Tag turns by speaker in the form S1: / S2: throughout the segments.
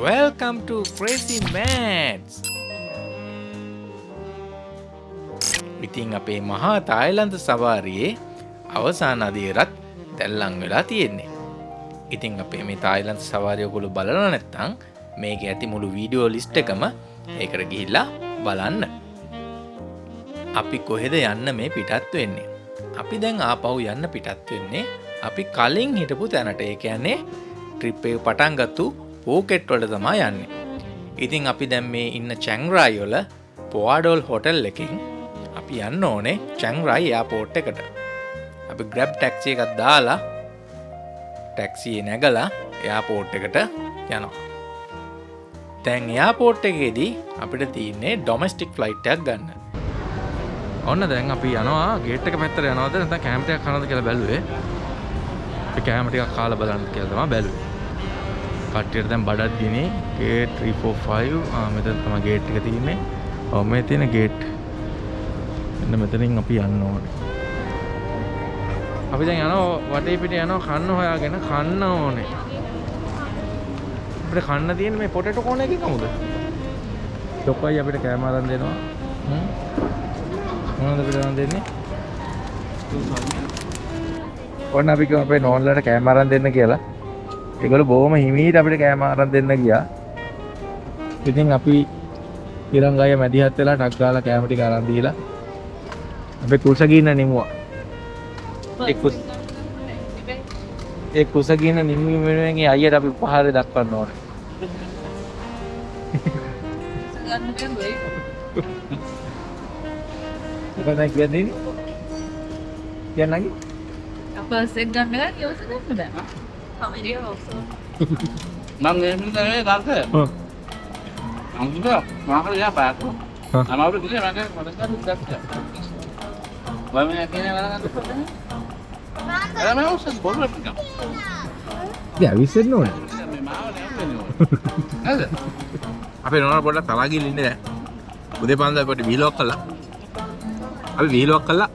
S1: Welcome to Crazy Mads! ඉතින් අපේ මහා තායිලන්ත සවාරයේ අවසාන අදේරත් දැල්ලං වෙලා තියෙන්නේ. ඉතින් අපේ මේ තායිලන්ත සවාරයකොළු බලන නැත්තං මේක ඇති මුළු වීඩියෝ ලිස්ට එකම ඒකට ගිහිල්ලා බලන්න. අපි කොහෙද යන්න මේ පිටත් වෙන්නේ. අපි දැන් ආපව් යන්න පිටත් වෙන්නේ අපි කලින් හිටපු තැනට ඒ කියන්නේ ට්‍රිප්පේ පටන්ගත්තු පෝකෙට්වලට තමා යන්නේ. ඉතින් අපි දැම් මේ ඉන්න චැංරායොල පොවාඩෝල් හොටල් එකින් අපි යන්න ඕනේ චැංරයි යාපෝට් එකට. අපි ග්‍රැබ් ටැක්සිය එකත් දාලා ටැක්සිය නැගලා එයාපෝට් එකට යනවා. තැන් එයාපෝට් එකේදී අපිට තියන්නේ ඩොමස්ටික් ෆ්ලයිට්ටක් ගන්න. ඔන්න දැන් අපි යනවා ගේට්ක පැත්තර යනවද නැත කෑමටයක් කනද කියලා බැලුවේ කෑමටික කාල බලන්න කියලතම බැලුවේ කට්ටියට දැන් බඩත් ගෙන ගේට් 345 මෙතන තමයි ගේට් එක තියෙන්නේ. ඔව් මේ තියෙන ගේට්. එන්න මෙතනින් අපි යන්න ඕනේ. අපි දැන් යනවා වටේ පිට යනවා කන්න හොයාගෙන කන්න ඕනේ. අපිට කන්න තියෙන මේ පොටේටෝ කෝන් එකේ කමුද? ඩොක්කයි අපිට කෑම අරන් දෙනවා. මොනවද අපිට අරන් දෙන්නේ? ඔන්න අපි කිව්වා අපේ නෝන්ලට කෑම අරන් දෙන්න කියලා. ඒගොල්ලෝ බොහොම හිමීට අපිට කෑම අරන් දෙන්න ගියා. ඉතින් අපි ඉරංගය මැදිහත් වෙලා ටක් ගාලා කෑම ටික අරන් දීලා අපි කුසගින්න නිමුවා. ඒ කුස ඒ කුසගින්න නිමීම වෙනුවෙන් ඒ අයියට අපි උපහාර දක්වන්න ඕනේ. මොකද කියන්නේ? කියන්නේ?
S2: apa segan kan ya sudah sudah sama dia also
S3: Mang ini tadi tante.
S1: Oh.
S3: Ang juga, makan ya apa aku?
S1: Hah?
S3: Nama udah gini makan, makan kan udah bisa. Banyak akhirnya makan kan. Ada memang usah boleh pegang.
S1: Ya විසන්න ඕනේ.
S3: Ada apa nih? Ada.
S1: අපේ නොන පොඩ්ඩක් තලා ගිහින් ඉන්නේ දැන්. උදේ පාන්දර පොඩි වීලොක් කළා. අපි වීලොක් කළා.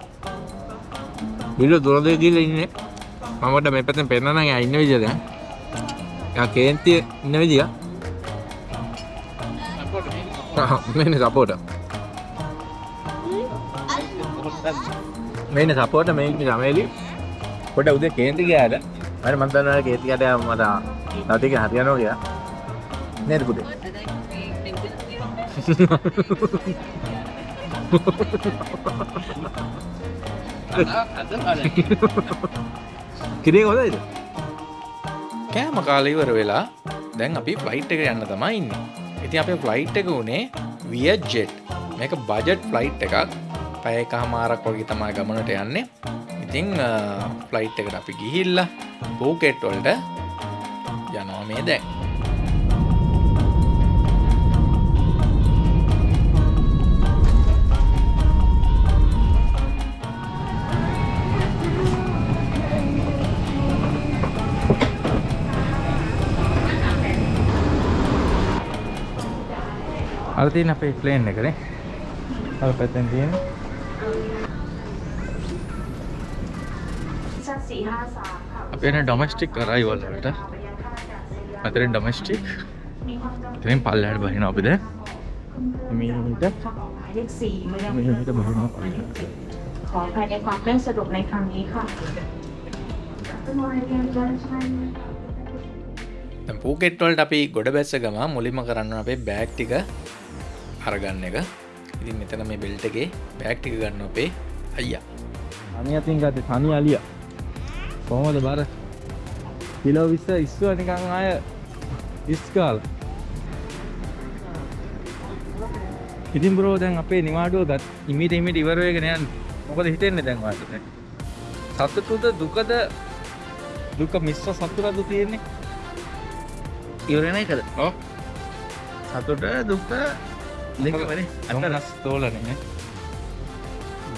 S1: වීලෝ දුර දෙක ගිහලා ඉන්නේ. මම පොඩ්ඩක් මේ පැත්තෙන් පෙන්නන්න එයා ඉන්න විදිය දැන්. එයා කේන්තිය ඉන්න විදිය. මේනේ සපෝට. මේනේ සපෝට මේ ගමේලි. පොඩ්ඩක් උදේ කේන්ති ගියාට. මම මන් දන්නවා කේන්ති ගියාට මට තව ටික හරියනවා කියලා. කිරේ හොදයිද? කෑම කාල ඉවර වෙලා දැන් අපි ෆ්ලයිට් එක යන්න තමයි ඉන්න. ඉතින් අපේ ෆ්ලයිට් එක වුණේ වියජෙට් මේක බජට් ෆ්ලයිට් එකක්. පැය එක හමාරක් වගේ තමා ගමනට යන්නේ. ඉතිං ෆ්ලයිට් එකට අපි ගිහිල්ල පූකෙට් වලට යනවා මේ දැන්. අර තියෙන අපේ ප්ලේන් එකනේ අර පැත්තෙන් තියෙන
S4: ชั้นสี่ห้าสามค่ะ
S1: අපි එන ඩොමස්ටික් අරයිවල් වලට අතරින් ඩොමස්ටික්
S4: มีความจำเป็น
S1: ඉතින් පල්ලෙහාට බහිනවා අපි දැන් මීට
S4: ค่ะหมายเลขสี่เมือง
S1: මීට බහිනවා
S4: หมายเลขเจ็ดขออภัยในความไม่สะดวกในครั้งนี้ค่ะ
S1: දැන් පූකෙට් වලට අපි ගොඩ බැස්ස ගම මුලින්ම කරන්න අපේ බෑග් ටික අරගන්න එක. ඉතින් මෙතන මේ බෙල්ට් එකේ බෑග් ටික ගන්න අපේ අයියා. අනි අතින් ගත්තේ තනි අලියා. කොහොමද බර? කිලෝ 20 ඉස්සුව නිකන් ආය ඉස්කාල ඉතින් බ්‍රෝ දැන් අපේ නිවාඩුව ගත් ඉමිට ඉමිට ඉවර වෙගෙන යන්න. මොකද හිතෙන්නේ දැන් වාට සතුටුද දුකද? දුක මිශ්‍ර සතුටද තියෙන්නේ? ඉවරෙන එකද? සතුට දුක්ක රස් තෝලනය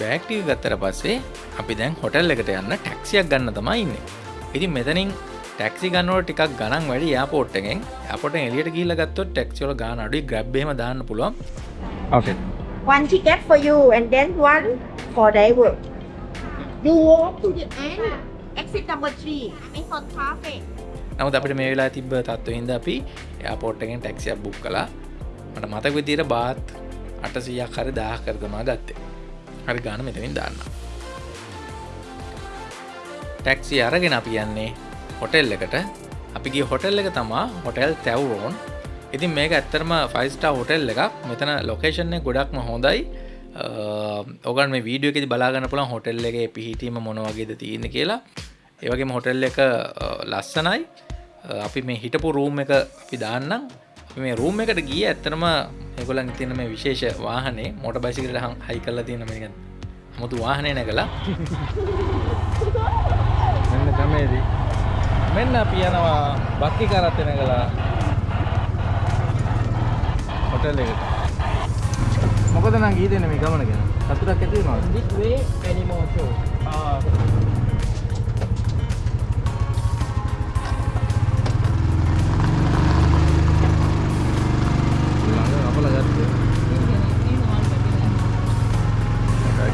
S1: බෑක්ටික ගත්තර පස්සේ අපි දැන් හොටල් එකට යන්න ටැක්සියක් ගන්න තමයි ඉන්න. ඉතින් මෙතනින් ටැක්සි ගන්නවට ටිකක් ගණන් වැඩි යාපෝට්ටගෙන් අපට එලියට කියල ගත්තොත් ටෙක්සිවල ගාන අඩුයි. ග්‍රබ්බේම දාන්න පුළුවන්.
S5: One ticket for you and then one for driver. You walk to the end, exit number three, I mean for traffic.
S6: නමුත් අපිට මේ වෙලා තිබ්බ තත්ව හිද අපි එයාපෝට්ටගෙන් ටැක්සියක් බුක් කලා මට මතක විදිර බාත් අටසියක් හරි දාහ කරතමා ගත්තේ. හරි ගාන මෙතනින් දාන්න ටැක්සි අරගෙන අපි යන්නේ හොටෙල් එකට. අපිගේ හොටෙල් එක තමා හොටෙල් තැවරෝන් ඉතින් මේක ඇත්තරම ෆයිස්ටා හොටෙල් එකක්. මෙතන ලොකේෂන්නේ ගොඩක්ම හොඳයි. ඔගන් මේ වීඩියෝ එකෙදි බලාගන්න පුළන් හොටෙල් එක පිහිටීම මොනවගේද තියෙන කියලා. ඒවගේ හොටෙල් එක ලස්සනයි. අපි මේ හිටපු රූම් එක අපි දාන්නම්. අපි මේ රූම් එකට ගිය ඇත්තනම එකොලන් තියන මේ විශේෂ වාහනේ මොට බයිසිකට හම් හයි කල්ල තියෙන මේක මුතු වාහනය නැකලා
S1: මෙන්න තමේදී මෙන්න අපි යනවා බක්කි කරත් නැගලා හොටෙල් එකට. මොකද නම් ගී දෙන්නේ මේ ගමන ගැන? සතුටක් ඇති වෙනවද?
S7: This way, many more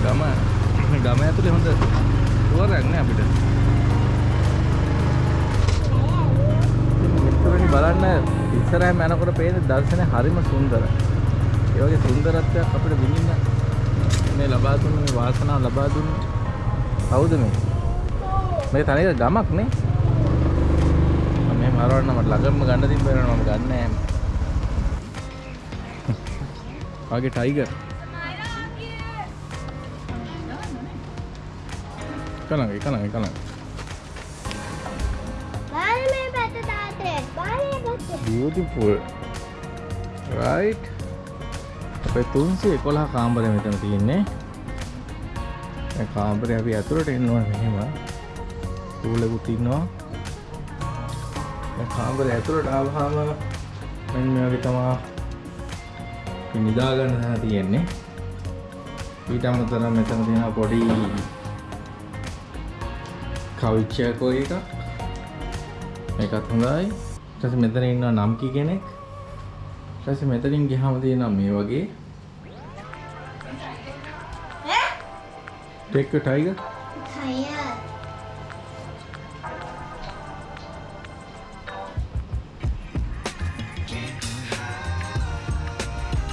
S1: ගම ගම ඇතුලේ හොඳ ටුවරයක් නෑ අපිට. මෙතනනි බලන්න ඉස්සරහම යනකොට පේන දර්ශනය හරිම සුන්දරයි ඒ වගේ සුන්දරත්වයක් අපිට විඳින්න මේ ලබා දුන්න මේ වාසනාව ලබා දුන්නේ කවුද මේ? මේ තනියර ගමක් නේ. මම මේ මරවන්න මට ළඟම ගන්න තිබ්බේනවා මම ගන්න. නෑ වගේ ටයිගර් කලංග කලංග කලංග beautiful. Right. අපේ 311 කාමරය මෙතන තියෙන්නේ. මේ කාමරේ අපි ඇතුළට එන්න ඕනේ මෙහෙම. ටූලෙකුත් ඉන්නවා. මේ කාමරේ ඇතුළට ආවහම මෙන්න මේ වගේ තමයි නිදා ගන්න තැන තියෙන්නේ. ඊට අමතරව මෙතන තියෙන පොඩි කවිච්චයක් එකක්. මේකත් හොඳයි. ඊට පස්සේ මෙතන ඉන්නවා නම්කි කෙනෙක්. ඊට පස්සේ මෙතනින් ගියාම තියෙනවා මේ වගේ. ටේක් a tiger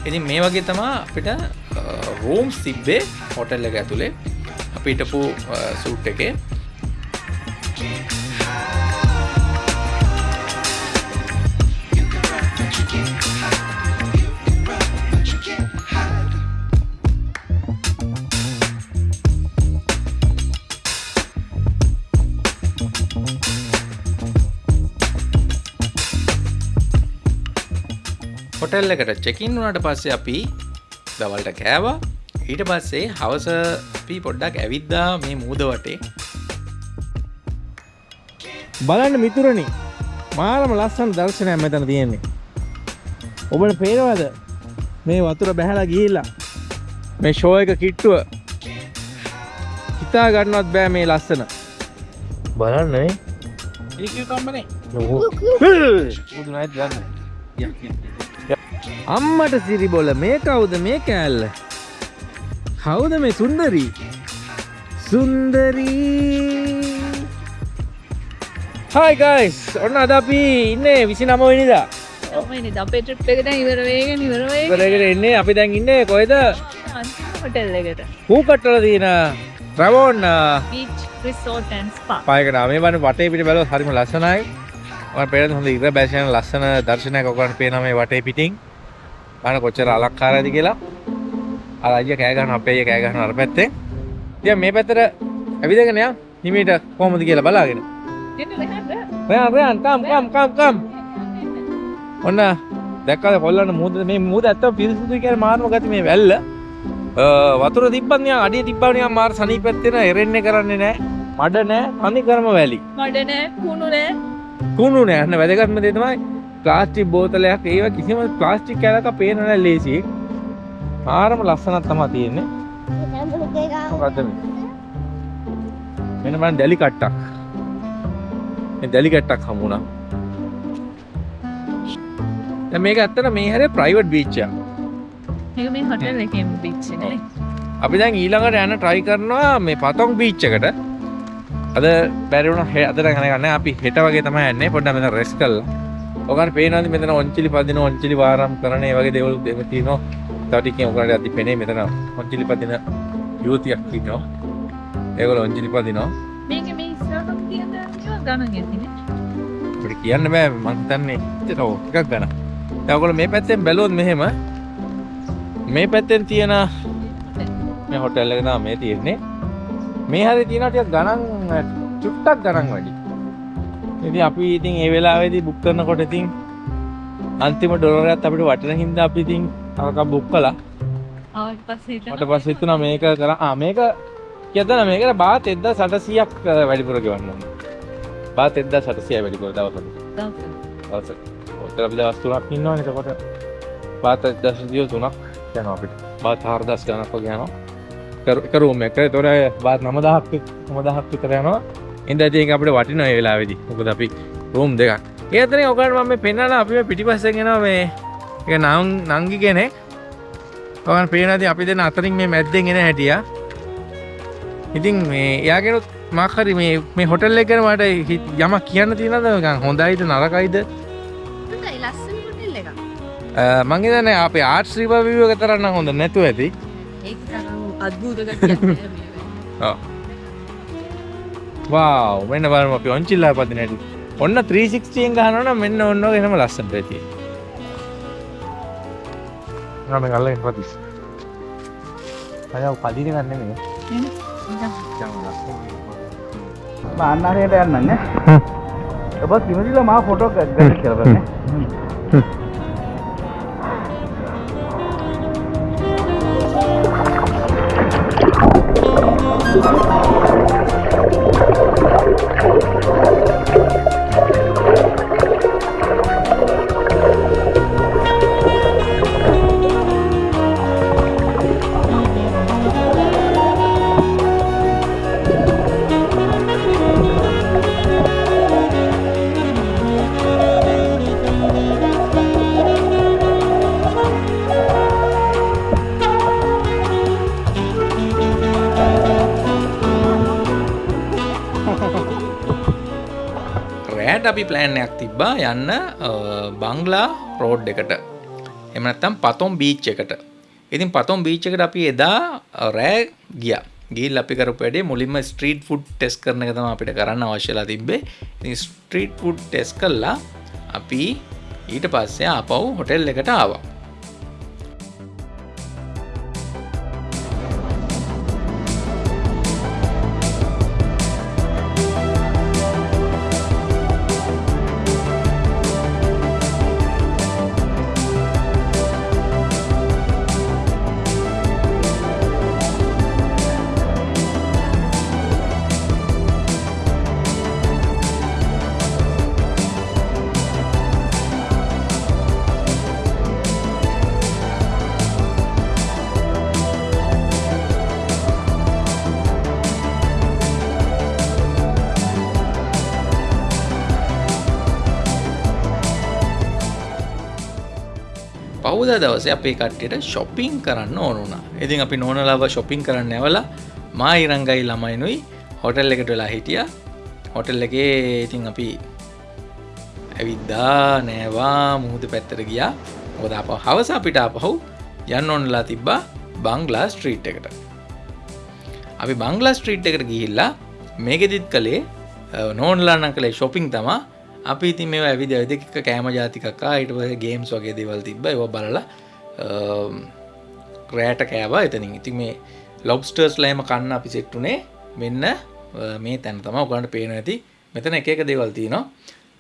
S6: ඉතින් මේ වගේ තමා අපිට රෝම්ස් තිබ්බේ හොටෙල් එක ඇතුළේ අපිටපු සූට් එකේ හොටෙල් එකට චෙකින් වුණට පස්සේ අපි දවල්ට කෑවා. ඊට පස්සේ හවස අපි පොඩ්ඩක් ඇවිද්දා මේ මූද වටේ.
S1: බලන්න මිතුරනි මාරම ලස්සන දර්ශනයක් මෙතන තියෙන්නේ. ඔබට පේනවද? මේ වතුර බැහැලා ගිහිල්ලා. මේ ෂෝ එක කිට්ටුව. හිතා ගන්නවත් බෑ මේ ලස්සන. බලන්න නේ. ඒක කම්බනේ මුදු නැත් ගන්න අම්මට සිරිබොල මේ කවුද මේ කෑල්ල? කවුද මේ සුන්දරී? සුන්දරී. හයි ගයිස් ඔන්න අද අපි ඉන්නේ විසි නමවනිදා
S8: අපේ ට්‍රිප් එක දැන් ඉවර වෙගෙන ඉවර වෙගෙන.
S1: කරගෙන එන්නේ අපි දැන් ඉන්නේ
S8: අන්තිම හොටෙල් එකට.
S1: හූකට්ටල තියෙන රැවෝන්
S8: රිසෝට් ඇන්ඩ් ස්පා
S1: පායකට මේ වන වටේ පිට බැලුවොත් හරිම ලස්සනයි. මම පේන හොඳ ඉර බැසයන ලස්සන දර්ශනයක් ඔයගොල්ලන්ට පේනවා මේ වටේ පිටින් බලන්න කොච්චර අලංකාරයද කියලා? අර අයියා කෑ ගන්න අපේ අයියා කෑ ගන්න අර පැත්තේ. ඉතින් මේ පැත්තට ඇවිදගෙන යන් හිමීට කොහොමද කියලා බලාගෙන. රයන් කම් කම් කම් කම්. ඔන්න දැක්කද කොල්ලන්න මුහුද මේ මුහුද ඇත්තම පිරිසුදුයි කියලා මාර්ම ගති මේ වැල්ල. වතුර තිබ්බත් නිකන් අඩිය තිබ්බා නිකන් මාර සනීපෙත් වෙන එරෙන්නේ කරන්නේ නැහැ මඩ නැහැ තනි කරම වැලි.
S8: මඩ නෑ කුණු නෑ.
S1: කුණු නෑ. අන්න වැදගත්ම දේ තමයි ප්ලාස්ටික් බෝතලයක් ඒව කිසිම ප්ලාස්ටික් කැලක පේන නෑ ලේසි ආරම ලස්සනක් තමයි තියෙන්නේ. මොකද්ද මේ? මෙන්න මම දැලි කට්ටක්. මේ දැලි කට්ටක් හමුණා දැන් මේක ඇත්තට මේ හැරේ ප්‍රයිවට් බීච් එකක්.
S8: ඒක මේ හොටෙල් එකේ බීච් එකනේ
S1: අපි දැන් ඊළඟට යන try කරනවා මේ පතොන් බීච් එකට. අද බැරිවුණ අදර ගන්න අපි හෙට වගේ තමයි යන්නේ. පොඩ්ඩ මෙතන රෙස් කරලා ඔකන් පේනවාද මෙතන ඔන්චිලි පදින ඔන්චිලි වාරම් කරන ඒ වගේ දේවල් දෙම තියෙනවා තව ටිකකින් ඔකට අදි පෙනේ මෙතන ඔන්චිලි පදින යුවතියක් ඉන්නවා ඒගොල්ලෝ ඔන්චිලි පදිනවා
S8: මේක මේ ඉස්සරහට තියෙන ගණන් ඇතිනේ.
S1: අපිට කියන්න බෑ මං හිතන්නේ එච්චර ටිකක් ගන්න. දැන් ඔයගොල්ලෝ මේ පැත්තෙන් බැලුවොත් මෙහෙම මේ පැත්තෙන් තියෙන මේ හොටෙල් එක තමයි මේ තියෙන්නේ. මේ හරිය තියෙනවා ටිකක් ගණන් චුට්ටක් ගණන් වැඩි. ඉතින් අපි ඉතින් ඒ වෙලාවේදී බුක් කරනකොට ඉතින් අන්තිම ඩොලරයත් අපිට වටින හින්දා අපි ඉතින් අරක බුක්
S8: හිතනවා
S1: මට පස්සේ හිතුණා මේක කරා ආ මේක කියදන මේකට බාත් 1800ක් වැඩිපුර ගෙවන්න. බාත් 1800 වැඩිපුර දවසකට.
S8: දවසක්.
S1: දවසට. ඔතන අපි දවස් තුනක් ඉන්නවනේ එතකොට බාත් 1800 තුනක් යනවා අපිට. බාත් 4000 ගණක් වගේ යනවා. කර- එක. ඒතොර බාත් 9000ක් 9000ක් විතර යනවා. ඉතින් ඒක අපිට වටිනවා මේ වෙලාවේදී. මොකද අපි රූම් දෙකක්. ඒ අතරින් ඔකට මම මේ පෙන්නලා අපි එනවා මේ ඒක නං නංගි කෙනෙක්. ඔයන් පේනවාදී අපි දෙන අතරින් මේ මැද්දෙන් එන හැටියා. ඉතින් මේ එයාගෙනුත් මාක් හරි මේ මේ හොටෙල් එක ගැන මට යමක් කියන්න තියෙනවද නිකන් හොඳයිද නරකයිද
S5: හොඳයි ලස්සන හොටෙල් එකක්.
S1: අ, මං හිතන්නේ අපේ එක තරම් නම් හොඳ නැතුව ඇති
S5: ඒක
S1: වාව් මෙන්න බලමු අපි ඔන්චිල්ලා පදින හැටි ඔන්න 360 එක ගහනවා නම් මෙන්න ඔන්න ඔය එහෙම ලස්සනට ඇති. නම ගල්ලෙන් පදිස්. අය පදින ගන්න නෙමෙයි
S7: අන්නහයට යන්නන්න. ඔබ කිමතිල මා ෆොටෝ ග කරන්න
S6: රෑට අපි ප්ලෑන්යක් තිබ්බා යන්න බංගලා රෝඩ් එකට. එමනත්තම් පතොම් බීච් එකට. ඉතින් පතොම් බීච් එකට අපි එදා අ, රෑ ගිය. ගිල් අපි කරපු වැඩේ මුලින්ම ස්ට්‍රීට් ෆුඩ් ටෙස් කරන එක තමයි අපිට කරන්න අවශ්‍යලා තිබ්බේ. ඉතින් ස්ට්‍රීට් ෆුඩ් ටෙස් කළා. අපි ඊට පස්සේ ආපහු හොටෙල් එකට ආවා. පහුදා දවසේ අපේ කට්ටියට ශොපිං කරන්න ඕනුනා ඉතින් අපි නෝනලාව ශොපිං කරන්න ඇවලා මා ඉරංගයි ළමයිනුයි හොටල් එකට වෙලා හිටිය. හොටල් එකේ ඉතින් අපි ඇවිද්දා නෑවා මුහද පැත්තර ගියා. මොද අප හවස අපිට අපහු යන්න ඔන්නලා තිබ්බා බංගලා ස්ට්‍රීට් එකට. අපි බංගලා ස්ට්‍රීට් එකට ගිහිල්ලා මේකෙදිත් කළේ නෝන්ලාන්න කළේ ශොපිං තමා අපි ඉතින් මේ ඇවිද ඇදක කෑම ජාතිකක්කා ඊට පස ගේම්ස් වගේ දෙවල් තිබ ඒව බලලා රෑට කෑවා එතනින්. ඉතින් මේ ලොබ්ස්ටර්ස් ලෑම කන්න අපි සෙට්ටුනේ මෙන්න අ, මේ තැන තම ඔගලන්ට පේන ඇති මෙතන එක එක දේවල් තියෙනවා.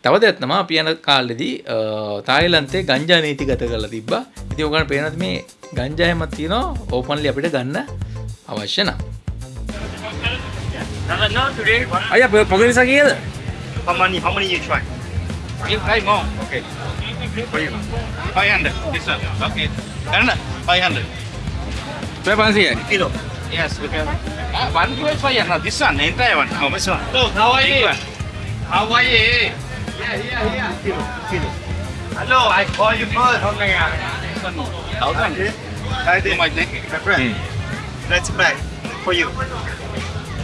S6: තව දෙත්නම අපි යන කාලෙදී තායිලන්තේ ගංජා නීති ගත කරලා තිබ්බ. ඉති ඔගන පේනත් මේ ගංජායමත් තියෙනවා. ඕපන්ලි අපිට ගන්න අවශ්‍ය නම්.
S1: අය පොගනිසා කියද
S3: How many? How many you try? You try more. Okay. For you. Five hundred. This one. Okay. And five hundred.
S1: Where one here?
S3: Kilo. Yes. Okay. Ah, one kilo five hundred. This one. Entire one. How much one? Look. How are you? How are you? Yeah, yeah, yeah. Kilo. Kilo. Hello. I call you first. How many? Thousand. I did. My friend. Hmm. Let's buy for you.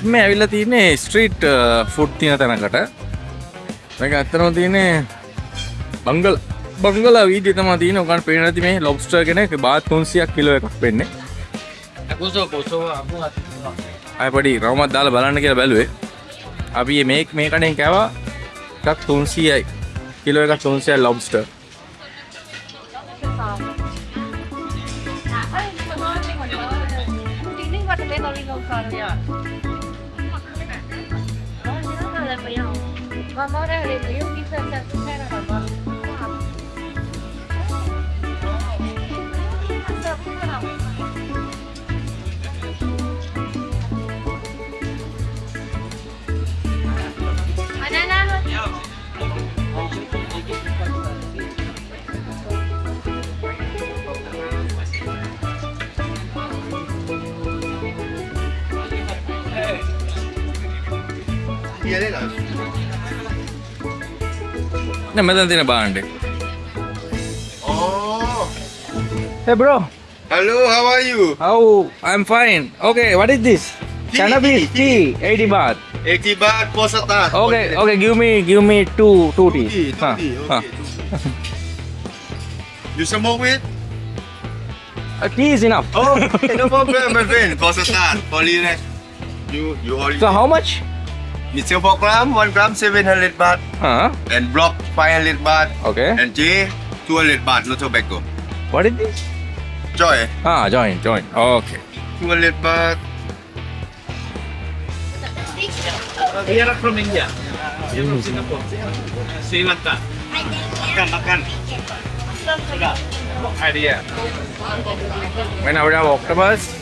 S1: අපි මේ ඇවිල්ලා තියන්නේ street food තියෙන තැනකට. මේක ඇත්තටම තියෙන්නේ බංගල බංගලා වීදියේ තමයි තියෙන්නේ. ඔකන් පේන නැති මේ ලොබ්ස්ටර් කෙනෙක් බාත් 300ක් කිලෝ එකක් වෙන්නේ. අය පොඩි රවමත් දාලා බලන්න කියලා බැලුවේ. අපි මේ මේ කණෙන් කෑවා එකක් 300යි. කිලෝ එකක් 300යි ලොබ්ස්ටර්.
S9: 사자고 요. 마마라 그래도 여
S1: 기서 자주 살아 봐. 한번 No, meron din na bounder.
S10: Oh.
S1: Hey bro.
S10: Hello, how are you?
S1: How? I'm fine. Okay, what is this? Tea, Cannabis tea, tea, 80 baht.
S10: 80 baht po sa.
S1: Okay, okay, give me give me two two tea.
S10: Two tea,
S1: huh.
S10: tea.
S1: Okay, huh.
S10: two you smoke with?
S1: A tea is enough.
S10: Oh, okay, no problem, my friend. Po sa You you.
S1: So how much?
S10: 4 gram, 1 gram, 700 baht.
S1: Huh?
S10: And block, 500 baht.
S1: Okay.
S10: And J, 200 baht, no tobacco.
S1: What is this?
S10: Joy,
S1: Ah, join, join. Okay.
S10: 200 baht.
S3: We are from India. We are from Singapore. Sri Lanka. Makan, makan. Idea.
S1: When I would have octopus,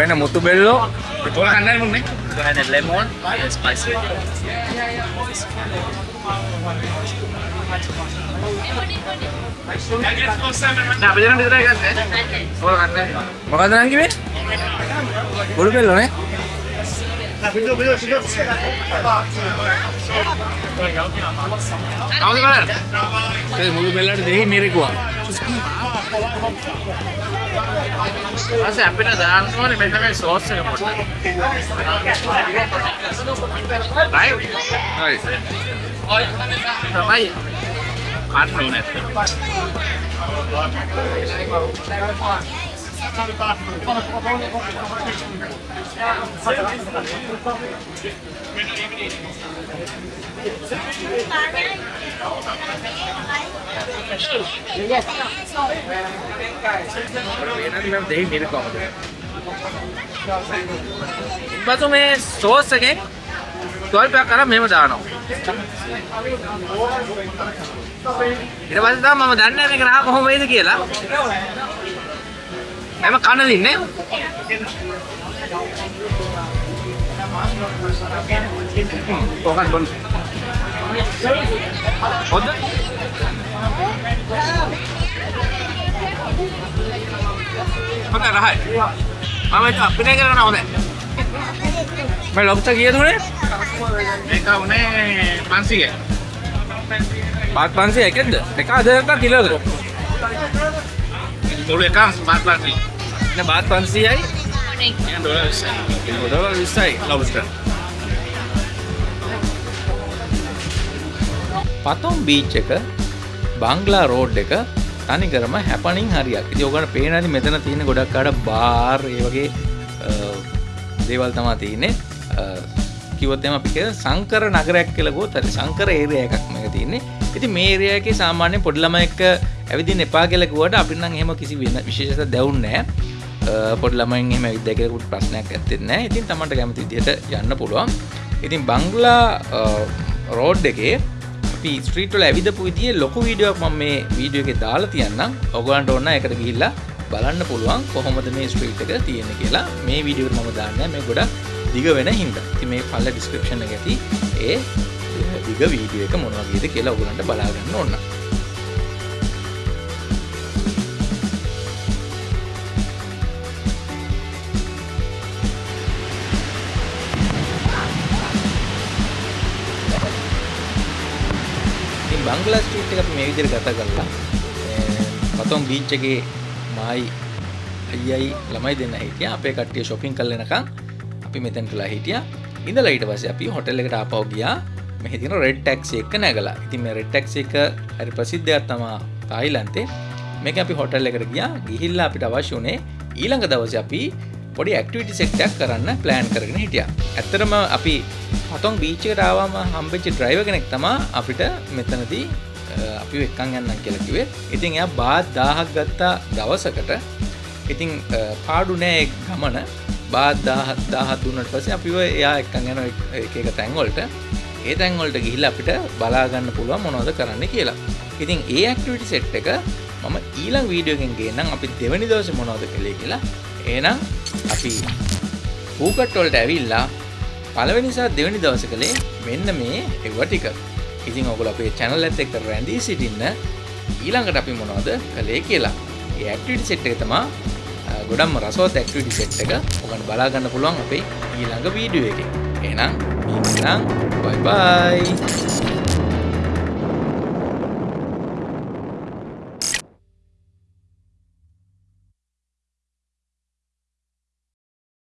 S1: when a mutu bello,
S3: Orang kanan pun nih. Ada lemon, and spicy. Nah, berjalan di tengah kan? Orang kanan.
S1: මොකද නං කිව්වේ? මුළු බෙල්ල නේ?
S3: Kamu gimana?
S1: ඒ මුළු බෙල්ලට දෙහි මිරිකුවා.
S3: Ma sei appena da Arnold mi hai messo l'osso che
S1: portare. Dai! Dai! Ormai Arnold non è Thank you.
S3: Sama ya. Anu nih.
S1: දෙහි මිරිකුවා.
S3: බතු මේ සෝස් එකෙන් ස්වල්පයක් කරලා මෙහෙම දානවා. ඊට පස්සේ තමයි මම දන්නේ මේක රහ කොහොම වෙයිද කියලා. එම කන දින්නේ.
S1: කොහොමද බොන්න?
S3: හොඳ. හොඳ රහයි. මම ඒක අපිට කරන හොඳයි.
S1: මේ ලොබ්ස්ටර් කීයද උනේ?
S3: මේක උනේ 500.
S1: බාත් 500 එකක්ද? එක හදයක කිලෝද?
S3: මුළු එකක් 500.
S1: නේ බාත් 500යි.
S3: yang dolar besar.
S1: ඩොලර් 20යි ලොබ්ස්ටර්. පතොම් බීච් එක බංගලා රෝඩ් එක තනිකරම හැපනින් හරියක්. ඉති ඔකට පේනදි මෙතන තියෙන ගොඩක් අඩ බාර් ඒ වගේ අ, දේවල් තමා තියන්නේ. කිවොත්තම අපික සංකර නගරයක් කියලගෝ තර සංකර ඒරය එකක් මේක තියන්නේ. ඉති මේරයක සාමාන්‍ය පොඩ්ලම එක්ක
S6: ඇවිදින් එපා කියලකුවට අපිනම් එහෙම කිසි වෙන විශේෂ දැවුන්නෑ පොඩ ළමයින් එම විදකරකුට ප්‍රශ්නයක් ඇත්තෙන්න ඉතින් තමට කැමති විදිහට යන්න පුළුවන්. ඉතින් බංගලා රෝඩ් එකේ අපි ස්ත්‍රීටල ඇවිදපු විදිිය ලොකු වීඩියක් ම මේ වීඩියෝ එක දාලා තියන්නම්. ඔගලන්ට ඔන්න එකට ගිහිල්ලා බලන්න පුළුවන් කොහොමද මේ ස්ට්‍රීට් එක තියෙන කියලා. මේ වීඩියෝ මම දාන්න මේ ගොඩක් දිග වෙන හින්ද. ති මේ පල්ල ඩිස්ක්‍රපෂණ ඇති ඒ දිග වීඩියෝ එක මොනවගේද කියලා ඔගලන්ට බලාගන්න ඔන්න බංගලා ස්ට්‍රීට් එක අපි මේ විදිහට ගත කරලා පතොම් බීච් එකේ මායි අයියයි ළමයි දෙන්න හිටියා අපේ කට්ටිය shopping කරලා එනකන් අපි මෙතනටලා හිටියා ඉඳලා ඊට පස්සේ අපි හොටෙල් එකට ආපහු ගියා මෙහි තියෙන රෙඩ් ටැක්සි එක නැගලා. ඉතින් මේ රෙඩ් ටැක්සි එක හරි ප්‍රසිද්ධයක් තමයි තායිලන්තේ. මේක අපි හොටෙල් එකට ගියා. ගිහිල්ලා අපිට අවශ්‍ය උනේ ඊළඟ දවසේ අපි පොඩි ඇක්ටිවිටි සෙට් එකක් කරන්න ප්ලෑන් කරගෙන හිටියා. ඇත්තටම අපි පතොන් බීච් එකට ආවම හම්බෙච්ච ඩ්‍රයිවර් කෙනෙක් තමයි අපිට මෙතනදී අපි එක්කන් යන්න කියලා කිව්වේ. ඉතින් එයා බාත් 1000ක් ගත්තා දවසකට. ඉතින් පාඩු නෑ ගමන බාත් 1000 1000 දුන්නට පස්සේ අපිව එයා එක්කන් යන එක එක තැන් වලට ඒ තැන් වලට ගිහිල්ලා අපිට බලා ගන්න පුළුවන් මොනවද කරන්න කියලා. ඉතින් ඒ ඇක්ටිවිටි සෙට් එක මම ඊළඟ වීඩියෝ එකෙන් ගේන්නම් අපි දෙවෙනි දවසේ මොනවද කළේ කියලා. එහෙනම් අපි පූකට් වලට ඇවිල්ලා පළවෙනි සහ දෙවෙනි දවසේ කළේ මෙන්න මේ ඒව ටික. ඉතින් ඔයගොල්ලෝ අපේ channel එකත් එක්ක රැඳී සිටින්න ඊළඟට අපි මොනවද කළේ කියලා. ඒ ඇක්ටිවිටි සෙට් එක තමයි ගොඩක්ම රසවත් ඇක්ටිවිටි සෙට් එක. ඔයගොල්ලෝ බලා ගන්න පුළුවන් අපේ ඊළඟ වීඩියෝ එකේ. එහෙනම් ඉන්නම් බයි බයි